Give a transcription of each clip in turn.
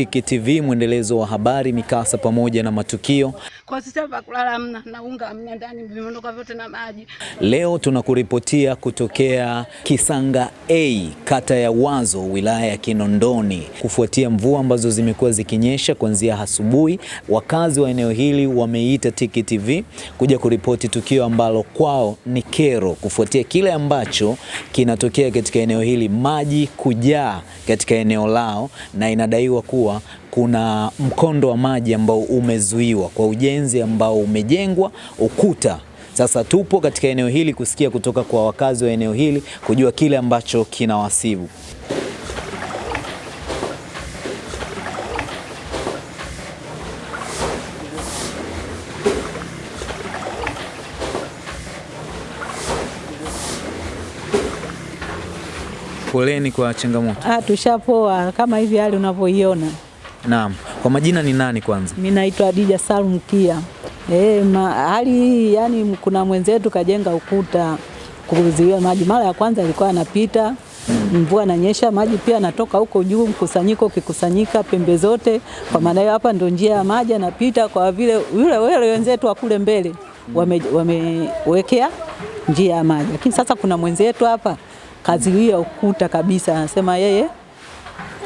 Tiki TV, mwendelezo wa habari, mikasa pamoja na matukio. Kwa sisi hapa kulala hamna na unga hamna ndani, vimeondoka vyote na maji. Leo tunakuripotia kutokea Kisanga A, kata ya Wazo, wilaya ya Kinondoni, kufuatia mvua ambazo zimekuwa zikinyesha kuanzia asubuhi. Wakazi wa eneo hili wameita Tiki TV kuja kuripoti tukio ambalo kwao ni kero, kufuatia kile ambacho kinatokea katika eneo hili, maji kujaa katika eneo lao, na inadaiwa kuwa kuna mkondo wa maji ambao umezuiwa kwa ujenzi ambao umejengwa ukuta. Sasa tupo katika eneo hili kusikia kutoka kwa wakazi wa eneo hili kujua kile ambacho kinawasibu. Poleni kwa changamoto. Ah, tushapoa kama hivi hali unavyoiona. Naam. Kwa majina ni nani kwanza? Mimi naitwa Adija Salum Kia. Eh, ma, hali hii yani kuna mwenzetu kajenga ukuta kuzuia maji. Mara ya kwanza alikuwa anapita mvua nanyesha, maji pia natoka huko juu, mkusanyiko ukikusanyika pembe zote. Kwa maana hiyo hapa ndio njia ya maji anapita, kwa vile yule wale wenzetu wa kule mbele wamewekea wame njia ya maji, lakini sasa kuna mwenzetu hapa kaziwia ukuta kabisa, anasema yeye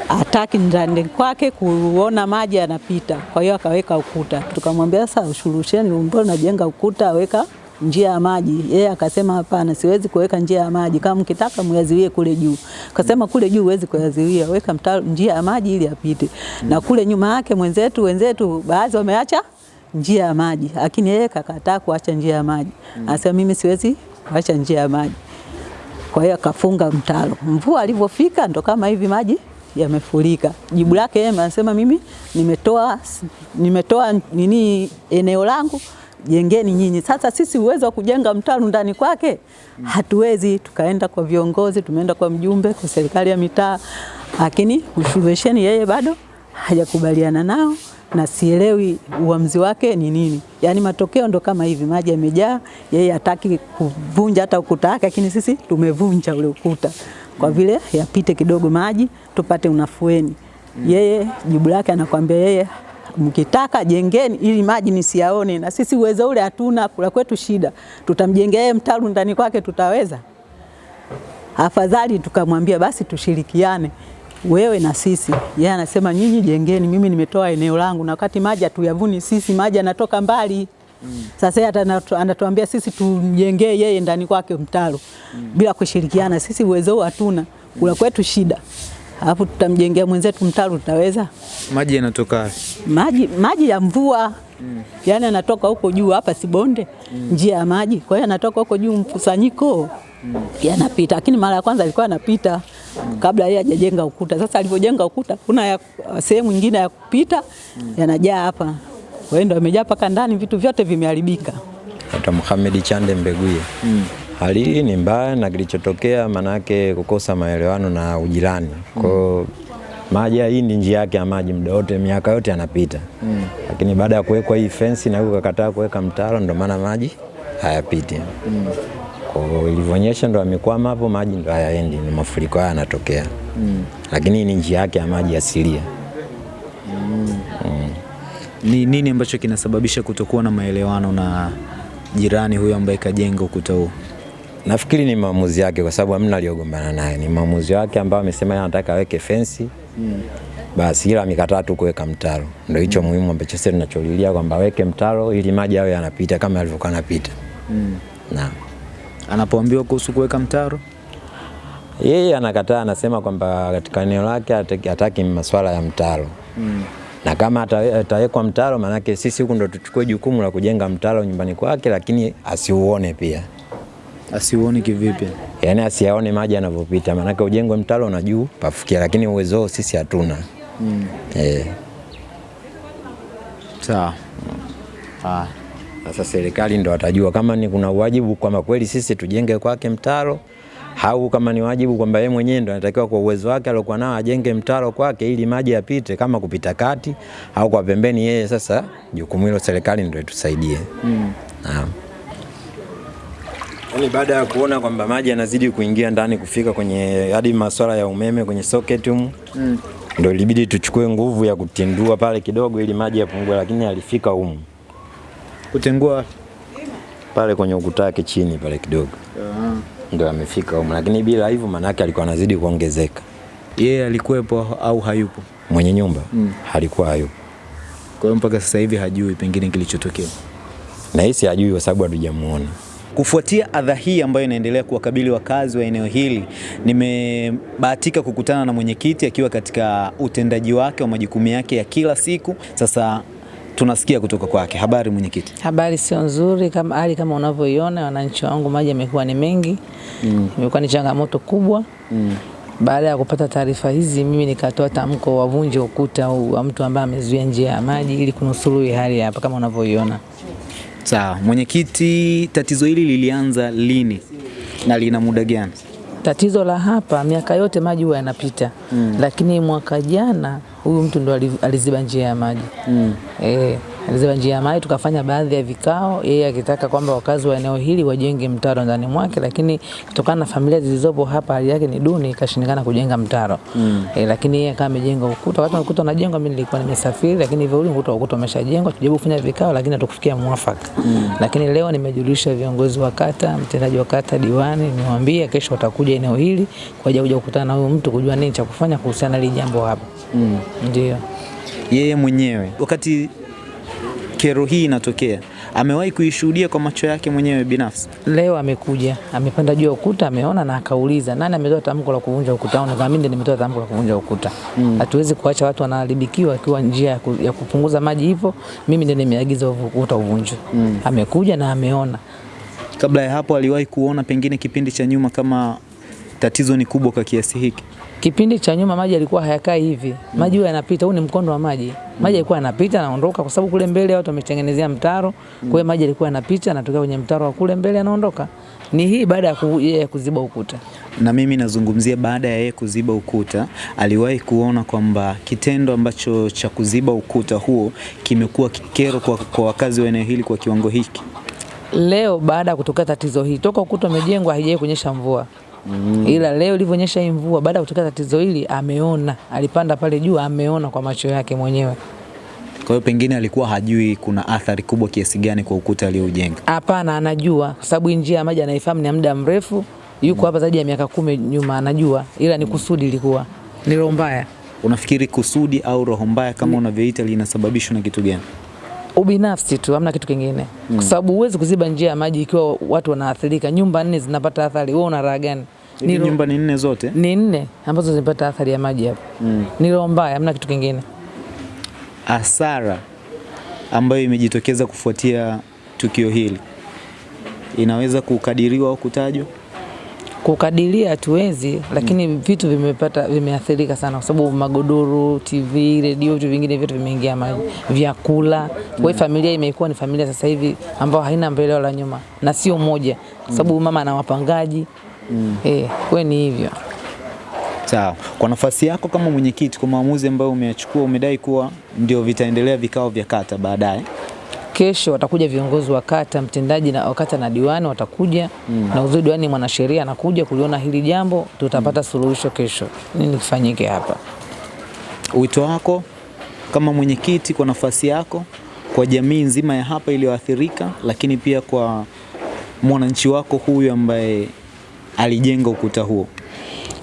hataki ndani kwake kuona maji yanapita, kwa hiyo akaweka ukuta. Tukamwambia sasa, ushurusheni, mbona unajenga ukuta, aweka njia ya maji. Yeye akasema hapana, siwezi kuweka njia ya maji, kama mkitaka myaziwie kule juu. Akasema kule juu huwezi kuyaziwia, weka mtaro, njia ya maji ili apite. Mm. Na kule nyuma yake mwenzetu wenzetu baadhi wameacha njia ya maji, lakini yeye kakataa kuacha njia ya maji. Mm. Anasema mimi siwezi kuacha njia ya maji. Kwa hiyo akafunga mtaro. Mvua alivyofika ndo kama hivi maji yamefurika. Jibu lake yeye anasema mimi nimetoa nimetoa nini eneo langu jengeni nyinyi. Sasa sisi uwezo wa kujenga mtaro ndani kwake hatuwezi. Tukaenda kwa viongozi, tumeenda kwa mjumbe, kwa serikali ya mitaa, lakini usuluhisheni yeye bado hajakubaliana nao na sielewi uamuzi wake ni nini. Yaani matokeo ndo kama hivi, maji yamejaa, yeye hataki kuvunja hata ukuta wake, lakini sisi tumevunja ule ukuta kwa vile yapite kidogo maji tupate unafueni. Yeye jibu lake anakwambia yeye mkitaka jengeni ili maji nisiyaone, na sisi uwezo ule hatuna, kula kwetu shida. Tutamjengea yeye mtaru ndani kwake, tutaweza? Afadhali tukamwambia basi tushirikiane wewe na sisi. Yeye anasema nyinyi jengeni, mimi nimetoa eneo langu, na wakati maji hatuyavuni sisi, maji yanatoka mbali. Mm. Sasa yeye anatuambia sisi tumjengee yeye ndani kwake mtaro mm. bila kushirikiana. Sisi uwezo hatuna, kula kwetu shida, alafu tutamjengea mwenzetu mtaro, tutaweza? Maji yanatoka maji, maji ya mvua mm. yani anatoka huko juu, hapa si bonde mm. njia ya maji, kwa hiyo anatoka huko juu mkusanyiko mm. yanapita, lakini mara ya kwanza alikuwa anapita mm. kabla yeye hajajenga ukuta. Sasa alivyojenga ukuta, kuna sehemu nyingine ya kupita mm. yanajaa hapa kwa hiyo ndio amejaa mpaka ndani, vitu vyote vimeharibika. Hata Mohamed Chande Mbeguye. Mm. Hali hii ni mbaya na kilichotokea manake kukosa maelewano na ujirani. Kwa hiyo maji hii ni njia yake ya maji muda wote miaka yote yanapita. Mm. Lakini baada ya kuwekwa hii fensi na huko kakataa kuweka mtaro ndio maana maji hayapiti. Mm. Kwa ilivyonyesha ndo amekwama hapo, maji ndo hayaendi, ni mafuriko haya yanatokea. Mm. Lakini ni njia yake ya maji asilia. Mm. Mm. Ni nini ambacho kinasababisha kutokuwa na maelewano na jirani huyo ambaye kajenga ukuta huu? Nafikiri ni maamuzi yake, kwa sababu hamna aliyogombana naye. Ni maamuzi yake ambayo amesema yeye anataka aweke fensi mm. Basi ila amekataa tu kuweka mtaro. Ndio hicho mm. muhimu ambacho sisi tunacholilia kwamba aweke mtaro ili maji yawe yanapita kama yalivyokuwa yanapita Mm. Naam. Anapoambiwa kuhusu kuweka mtaro yeye anakataa, anasema kwamba katika eneo lake hataki masuala ya mtaro mm na kama atawekwa mtaro, maanake sisi huku ndo tuchukue jukumu la kujenga mtaro nyumbani kwake, lakini asiuone pia. Asiuone kivipi? Yaani asiaone maji yanavyopita, maanake ujengwe mtaro na juu pafikia, lakini uwezo sisi hatuna. mm. eh. Sawa. Ah. Sasa serikali ndo watajua kama ni kuna wajibu kwamba kweli sisi tujenge kwake mtaro au kama ni wajibu kwamba yeye mwenyewe ndo anatakiwa kwa uwezo wake aliokuwa nao ajenge mtaro kwake ili maji yapite, kama kupita kati au kwa pembeni. Yeye sasa jukumu hilo serikali ndo itusaidie. mm. Naam. Yaani baada ya kuona kwamba maji yanazidi kuingia ndani kufika kwenye hadi masuala ya umeme kwenye socket humu mm. Ndio ilibidi tuchukue nguvu ya kutindua pale kidogo ili maji yapungue, lakini alifika humu Kutengua wapi? pale kwenye ukuta wake chini pale kidogo Uh-huh. ndio amefika huko, lakini bila hivyo maana manake alikuwa anazidi kuongezeka. yeye yeah, alikuwepo au hayupo? Mwenye nyumba mm. alikuwa hayupo, Kwa hiyo mpaka sasa hivi hajui pengine kilichotokea. na hisi hajui kwa sababu hatujamuona. Kufuatia adha hii ambayo inaendelea kuwakabili wakazi wa eneo hili, nimebahatika kukutana na mwenyekiti akiwa katika utendaji wake wa majukumu yake ya kila siku. Sasa tunasikia kutoka kwake. Habari mwenyekiti. Habari sio nzuri kama hali kama unavyoiona, wananchi wangu, maji yamekuwa ni mengi mm. imekuwa ni changamoto kubwa mm. Baada ya kupata taarifa hizi, mimi nikatoa tamko wavunje ukuta huu wa mtu ambaye amezuia njia ya maji ili kunusuru hii hali hapa kama unavyoiona. Sawa mwenyekiti, tatizo hili lilianza lini na lina muda gani? Tatizo la hapa, miaka yote maji huwa yanapita mm. lakini mwaka jana huyu mtu ndo aliziba njia ya maji mm. e, aliziba njia ya maji, tukafanya baadhi ya vikao, yeye akitaka kwamba wakazi wa eneo hili wajenge mtaro ndani mwake, lakini kutokana na familia zilizopo hapa hali yake ni duni, ikashindikana kujenga mtaro mm. e, lakini yeye akawa amejenga ukuta. Wakati ukuta unajengwa, mimi nilikuwa nimesafiri, lakini hivyo ule ukuta ukuta umeshajengwa, tujaribu kufanya vikao, lakini hatukufikia mwafaka mm. lakini leo nimejulisha viongozi wa kata, mtendaji wa kata, diwani, niwaambie kesho watakuja eneo hili kwa ajili ya kukutana na huyu mtu kujua nini cha kufanya kuhusiana na hili jambo hapa mm. ndio Yeye mwenyewe wakati kero hii inatokea, amewahi kuishuhudia kwa macho yake mwenyewe binafsi. Leo amekuja amepanda juu ya ukuta, ameona na akauliza nani ametoa tamko la kuvunja ukuta. Au kama mimi nimetoa tamko la kuvunja ukuta. Hatuwezi kuacha watu wanaharibikiwa akiwa njia ya, ku, ya kupunguza maji hivyo. Mimi ndio nimeagiza ukuta uvunjwe. Amekuja na ameona. Kabla ya hapo, aliwahi kuona pengine kipindi cha nyuma kama tatizo ni kubwa kwa kiasi hiki. Kipindi cha nyuma maji yalikuwa hayakai hivi, maji huwa yanapita. Huu ni mkondo wa maji, maji yalikuwa yanapita naondoka, kwa sababu kule mbele watu wametengenezea mtaro. Kwa hiyo maji yalikuwa yanapita natokea kwenye mtaro wa kule mbele yanaondoka. Ni hii baada ya yeye kuziba ukuta. na mimi nazungumzia baada ya yeye kuziba ukuta, aliwahi kuona kwamba kitendo ambacho cha kuziba ukuta huo kimekuwa kikero kwa, kwa wakazi wa eneo hili kwa kiwango hiki. Leo baada ya kutokea tatizo hii, toka ukuta umejengwa haijai kunyesha mvua mm. ila leo ilivyonyesha hii mvua, baada ya kutokea tatizo hili, ameona, alipanda pale juu, ameona kwa macho yake mwenyewe. Kwa hiyo pengine alikuwa hajui kuna athari kubwa kiasi gani kwa ukuta aliyoujenga. Hapana, anajua kwa sababu njia ya maji anaifahamu ni muda mrefu, yuko mm. hapa zaidi ya miaka kumi nyuma, anajua, ila ni kusudi ilikuwa ni roho mbaya, Unafikiri kusudi au roho mbaya kama mm. unavyoita linasababishwa na kitu gani? ubinafsi tu, hamna kitu kingine, mm. kwa sababu huwezi kuziba njia ya maji ikiwa watu wanaathirika. Nyumba nne zinapata athari, wewe una raha gani? Ni nyumba ni nne zote. ni nne ambazo zimepata athari ya maji hapo. Mm. Ni roho mbaya, hamna kitu kingine. Hasara ambayo imejitokeza kufuatia tukio hili inaweza kukadiriwa au kutajwa? Kukadiria hatuwezi, lakini mm. vitu vimepata vimeathirika sana, kwa sababu magodoro, TV, redio, vitu vingine vyote vimeingia maji, vyakula. Kwa mm. familia imekuwa ni familia sasa hivi ambayo haina mbele wala nyuma, na sio moja, kwa sababu mama ana wapangaji eh, kwa ni hivyo. Sawa. Kwa nafasi yako kama mwenyekiti, kwa maamuzi ambayo umeyachukua, umedai kuwa ndio vitaendelea vikao vya kata baadaye. Kesho watakuja viongozi wa kata, mtendaji na wakata na diwani watakuja mm. na uzuri, diwani mwanasheria anakuja kuliona hili jambo, tutapata mm. suluhisho kesho, nini kifanyike hapa. Wito wako kama mwenyekiti, kwa nafasi yako, kwa jamii nzima ya hapa iliyoathirika, lakini pia kwa mwananchi wako huyu ambaye alijenga ukuta huo.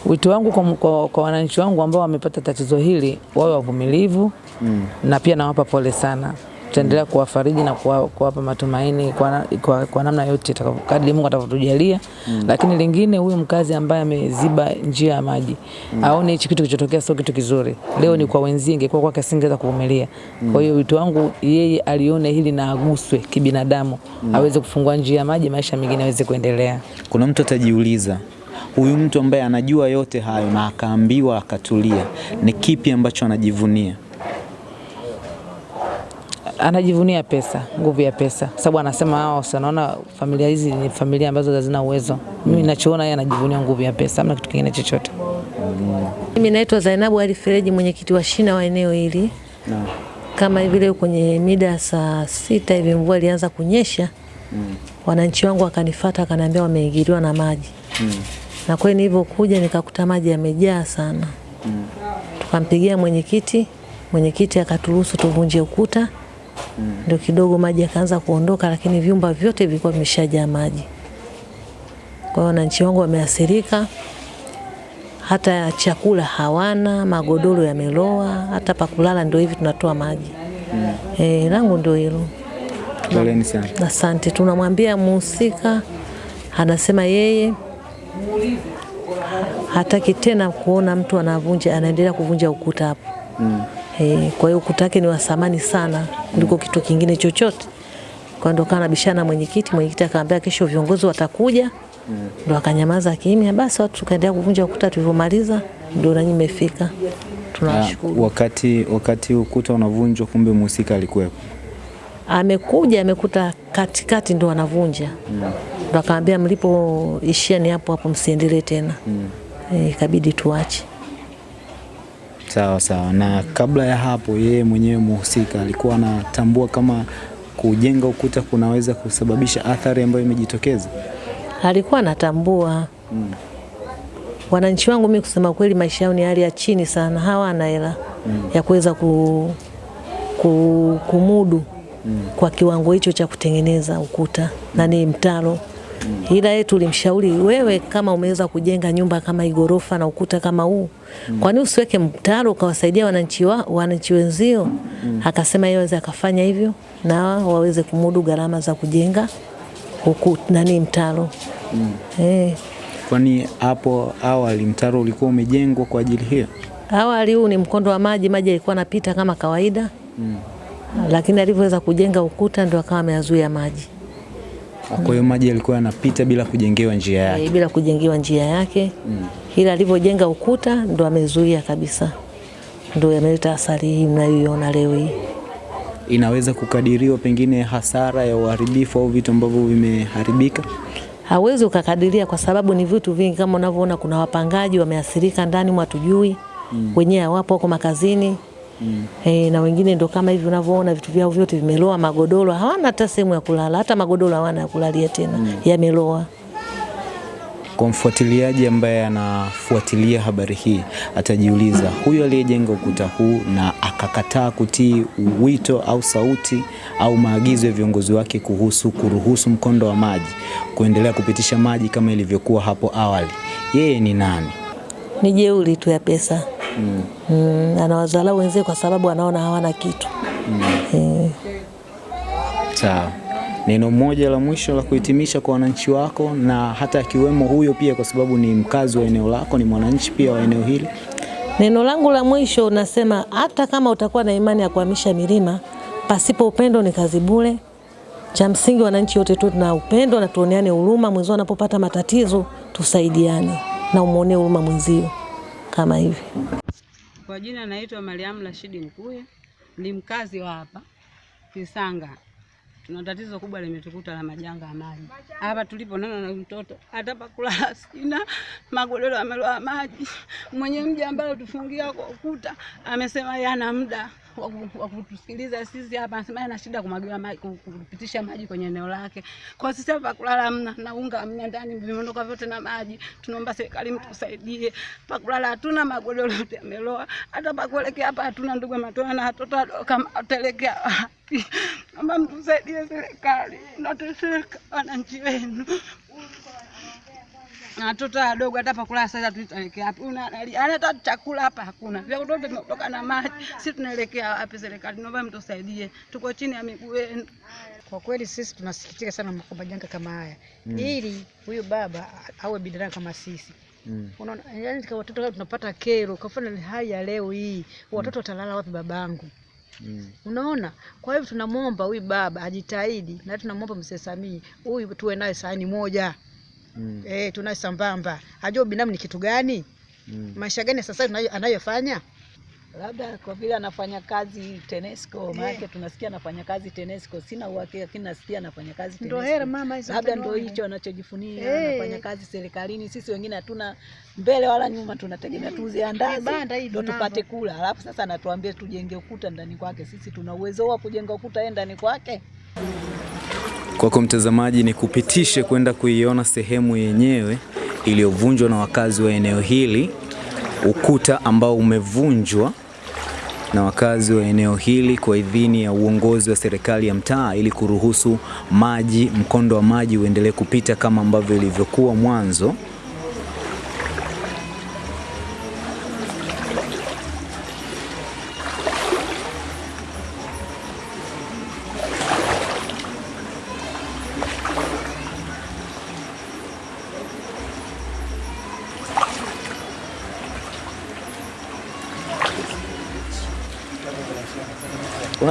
Wito wangu kwa, kwa, kwa wananchi wangu ambao wamepata tatizo hili wawe wavumilivu mm. na pia nawapa pole sana. Tutaendelea kuwafariji na kuwa- kuwapa matumaini kwa, kwa, kwa namna yote kadri Mungu atavyotujalia mm. Lakini lingine, huyu mkazi ambaye ameziba njia ya maji mm. aone hichi kitu kilichotokea sio kitu kizuri. Leo mm. ni kwa wenzie, ingekuwa kwake asingeweza kuvumilia. mm. Kwa hiyo wito wangu yeye alione hili na aguswe kibinadamu mm. aweze kufungua njia ya maji, maisha mengine aweze kuendelea. Kuna mtu atajiuliza, huyu mtu ambaye anajua yote hayo na akaambiwa akatulia, ni kipi ambacho anajivunia? Anajivunia pesa, nguvu ya pesa, sababu anasema hao, si wanaona familia hizi ni familia ambazo hazina uwezo. Mimi ninachoona yeye anajivunia nguvu ya pesa, hamna kitu kingine chochote. Mimi naitwa Zainabu Ali Fereji, mwenyekiti wa shina wa eneo hili. Kama vile kwenye mida saa sita hivi mvua ilianza kunyesha, mm. wananchi wangu wakanifuata wakaniambia wameingiliwa na maji mm. na kweli nilivyokuja nikakuta maji yamejaa sana mm. tukampigia mwenyekiti, mwenyekiti akaturuhusu tuvunje ukuta ndio kidogo maji yakaanza kuondoka, lakini vyumba vyote vilikuwa vimeshajaa maji. Kwa hiyo wananchi wangu wameathirika, hata chakula hawana, magodoro yameloa, hata pakulala ndio hivi tunatoa maji. mm. Eh, langu ndio hilo. Poleni sana. Asante. Tunamwambia muhusika, anasema yeye hataki tena kuona mtu anavunja, anaendelea kuvunja ukuta hapo. Mm. E, kwa hiyo ukuta wake ni wasamani sana kuliko kitu kingine chochote. Kwa ndo kana bishana mwenyekiti, mwenyekiti akaambia kesho viongozi watakuja. Mm. Ndo akanyamaza kimya, basi watu tukaendelea kuvunja ukuta, tulivyomaliza ndo nanyi mmefika. Tunashukuru. Tunawashukuru. wakati wakati ukuta unavunjwa, kumbe mhusika alikuwepo. amekuja amekuta katikati ndo anavunja ndo akaambia mlipoishia ni hapo hapo msiendelee tena Ikabidi ikabidi tuache Sawa sawa. Na kabla ya hapo, yeye mwenyewe mhusika alikuwa anatambua kama kujenga ukuta kunaweza kusababisha athari ambayo imejitokeza. alikuwa anatambua Mm. wananchi wangu mimi kusema kweli maisha yao ni hali ya chini sana hawana hela mm. ya kuweza ku, ku, kumudu mm. kwa kiwango hicho cha kutengeneza ukuta mm. na ni mtaro ila yeye tulimshauri wewe, kama umeweza kujenga nyumba kama igorofa na ukuta kama huu, kwani usiweke mtaro ukawasaidia wananchi wa, wananchi wenzio? Akasema yeye aweze akafanya hivyo na waweze kumudu gharama za kujenga huku nani mtaro. Eh. Kwani hapo awali mtaro ulikuwa umejengwa kwa ajili hiyo? Awali huu ni mkondo wa maji, maji yalikuwa yanapita kama kawaida. Lakini alivyoweza kujenga ukuta ndio akawa ameazuia maji Kwa hiyo maji yalikuwa yanapita bila kujengewa njia yake. e, bila kujengewa njia yake Mm. ila alivyojenga ukuta ndo amezuia kabisa, ndo yameleta athari hii mnayoiona leo hii. Inaweza kukadiriwa pengine hasara ya uharibifu au vitu ambavyo vimeharibika? hawezi ukakadiria kwa sababu ni vitu vingi, kama unavyoona, kuna wapangaji wameathirika ndani, mwatujui Mm. wenyewe hawapo, wako makazini E, na wengine ndo kama hivi unavyoona vitu vyao vyote vimeloa, magodoro hawana hata sehemu ya kulala, hata magodoro hawana ya kulalia tena, mm. yameloa. Kwa mfuatiliaji ambaye anafuatilia habari hii atajiuliza, huyu aliyejenga ukuta huu na akakataa kutii wito au sauti au maagizo ya viongozi wake kuhusu kuruhusu mkondo wa maji kuendelea kupitisha maji kama ilivyokuwa hapo awali, yeye ni nani? Ni jeuri tu ya pesa mm. Mm, anawadharau wenzake kwa sababu anaona hawana kitu Eh, Sawa. Neno moja la mwisho la kuhitimisha kwa wananchi wako na hata akiwemo huyo pia, kwa sababu ni mkazi wa eneo lako, ni mwananchi pia wa eneo hili. Neno langu la mwisho unasema, hata kama utakuwa na imani ya kuhamisha milima, pasipo upendo ni kazi bure. Cha msingi wananchi wote tu na upendo na tuoneane huruma, mwenzio anapopata matatizo tusaidiane na umwonee huruma mwenzio kama hivi. Kwa jina naitwa Mariamu Rashidi Mkuye, ni mkazi wa hapa Kisanga. Tuna tatizo kubwa limetukuta la majanga ya maji hapa tulipo. Nana na mtoto hata pa kulala sina, magodoro yameloa maji. Mwenye mji ambayo tufungia kwa ukuta amesema yana muda wa kutusikiliza sisi hapa, anasema ana shida kumwagiwa maji, kupitisha maji kwenye eneo lake. Kwa sisi hapa kulala hamna na unga hamna, ndani vimeondoka vyote na maji. Tunaomba serikali mtusaidie, pa kulala hatuna, magodoro yote yameloa, hata pa kuelekea hapa hatuna. Ndugu matoa na watoto wadogo, kama wataelekea wapi? Naomba mtusaidie serikali, nateseka wananchi wenu na watoto wadogo hata pa kulala sasa tunaelekea wapi? Una analia, hata chakula hapa hakuna, Vya kutoka tumetoka na maji. Sisi tunaelekea wapi? Serikali, naomba mtusaidie, tuko chini ya miguu yenu. Kwa kweli sisi tunasikitika sana kwa majanga kama haya Mm. ili huyu baba awe binadamu kama sisi. Mm. Unaona, yani kwa watoto tunapata kero kwa mfano hali ya leo hii, watoto watalala wapi babangu? Mm. Unaona, kwa hivyo tunamwomba huyu baba ajitahidi, na tunamwomba mzee Samia huyu tuwe naye sahani moja eh, tunaye sambamba, hajua binamu ni kitu gani, mm. maisha gani sasa anayofanya labda kwa vile anafanya kazi TANESCO, maana tunasikia anafanya kazi TANESCO. Sina uhakika, lakini nasikia anafanya kazi Ndo Ndio hera mama hizo labda ndio hicho anachojifunia, hey. anafanya kazi serikalini. Sisi wengine hatuna mbele wala nyuma, tunategemea tuuze andazi hey, banda hii ndo tupate kula, alafu sasa anatuambia tujenge ukuta ndani kwake. Sisi tuna uwezo wa kujenga ukuta yeye ndani kwake? Kwako mtazamaji, ni kupitishe kwenda kuiona sehemu yenyewe iliyovunjwa na wakazi wa eneo hili ukuta ambao umevunjwa na wakazi wa eneo hili kwa idhini ya uongozi wa serikali ya mtaa ili kuruhusu maji, mkondo wa maji uendelee kupita kama ambavyo ilivyokuwa mwanzo.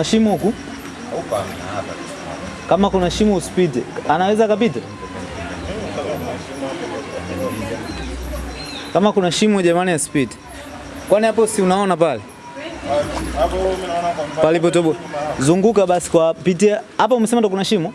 Kuna shimo huku? Kama kuna shimo usipite. Anaweza kapita? Kama kuna shimo jamani asipite. Kwani hapo si unaona pale? Palipotobo. Zunguka basi kwa pitia. Hapo umesema ndo kuna shimo?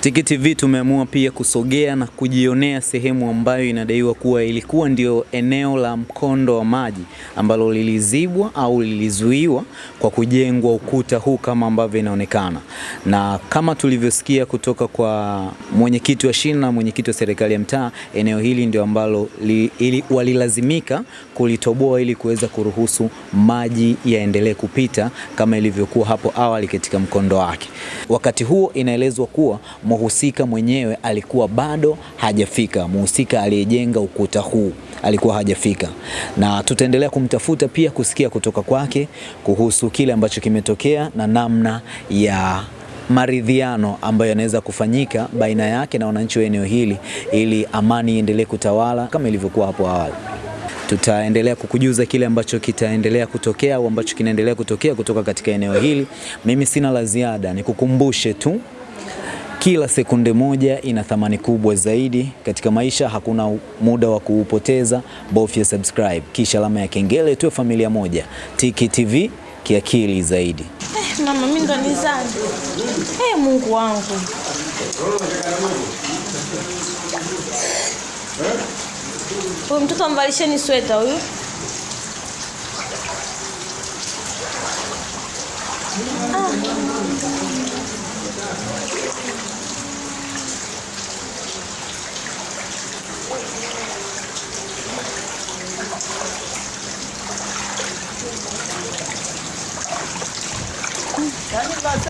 Tiki TV tumeamua pia kusogea na kujionea sehemu ambayo inadaiwa kuwa ilikuwa ndio eneo la mkondo wa maji ambalo lilizibwa au lilizuiwa kwa kujengwa ukuta huu kama ambavyo inaonekana, na kama tulivyosikia kutoka kwa mwenyekiti wa shina na mwenyekiti wa serikali ya mtaa, eneo hili ndio ambalo li, ili, walilazimika kulitoboa ili kuweza kuruhusu maji yaendelee kupita kama ilivyokuwa hapo awali katika mkondo wake. Wakati huo inaelezwa kuwa mhusika mwenyewe alikuwa bado hajafika. Mhusika aliyejenga ukuta huu alikuwa hajafika, na tutaendelea kumtafuta pia kusikia kutoka kwake kuhusu kile ambacho kimetokea na namna ya maridhiano ambayo yanaweza kufanyika baina yake na wananchi wa eneo hili ili amani iendelee kutawala kama ilivyokuwa hapo awali. Tutaendelea kukujuza kile ambacho kitaendelea kutokea au ambacho kinaendelea kutokea kutoka katika eneo hili. Mimi sina la ziada, nikukumbushe tu kila sekunde moja ina thamani kubwa zaidi katika maisha. Hakuna muda wa kuupoteza, bofya subscribe kisha alama ya kengele, tuwe familia moja. Tiki TV kiakili zaidi. Eh, mama mimi ndo nizaje? Eh, Mungu wangu. Huyu mtoto amvalisheni sweta huyu. Ah. Kendin versene.